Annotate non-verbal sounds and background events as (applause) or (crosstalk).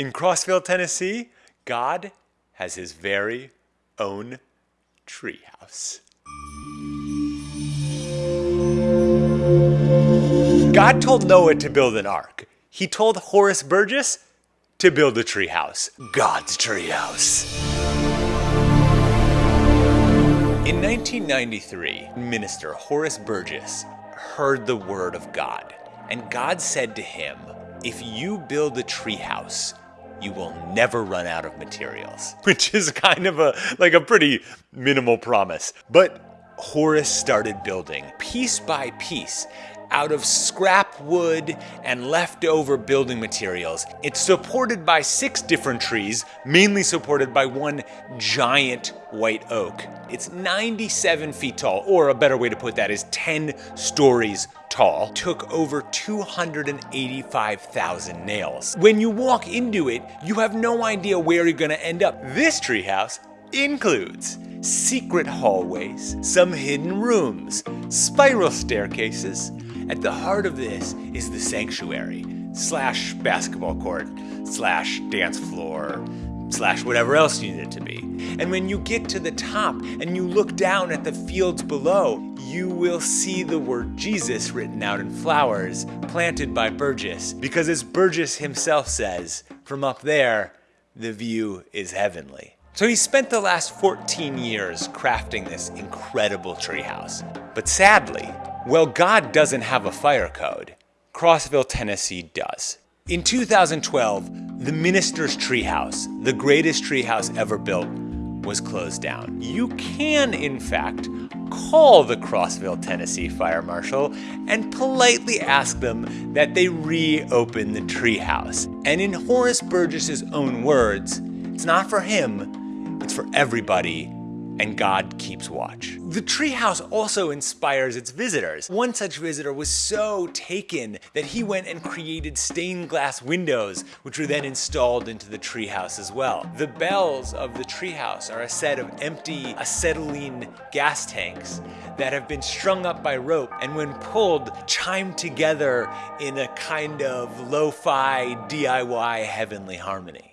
In Crossville, Tennessee, God has his very own treehouse. God told Noah to build an ark. He told Horace Burgess to build a treehouse. God's treehouse. In 1993, Minister Horace Burgess heard the word of God, and God said to him, If you build a treehouse, you will never run out of materials. (laughs) Which is kind of a like a pretty minimal promise. But Horace started building piece by piece out of scrap wood and leftover building materials. It's supported by six different trees, mainly supported by one giant white oak. It's 97 feet tall, or a better way to put that is 10 stories tall. Took over 285,000 nails. When you walk into it, you have no idea where you're gonna end up. This treehouse includes secret hallways, some hidden rooms, spiral staircases, at the heart of this is the sanctuary, slash basketball court, slash dance floor, slash whatever else you need it to be. And when you get to the top and you look down at the fields below, you will see the word Jesus written out in flowers planted by Burgess. Because as Burgess himself says, from up there, the view is heavenly. So he spent the last 14 years crafting this incredible treehouse. But sadly, well, God doesn't have a fire code. Crossville, Tennessee does. In 2012, the Minister's Treehouse, the greatest treehouse ever built, was closed down. You can, in fact, call the Crossville, Tennessee Fire Marshal and politely ask them that they reopen the treehouse. And in Horace Burgess's own words, it's not for him, it's for everybody and God keeps watch. The treehouse also inspires its visitors. One such visitor was so taken that he went and created stained glass windows, which were then installed into the treehouse as well. The bells of the treehouse are a set of empty acetylene gas tanks that have been strung up by rope and when pulled, chime together in a kind of lo-fi DIY heavenly harmony.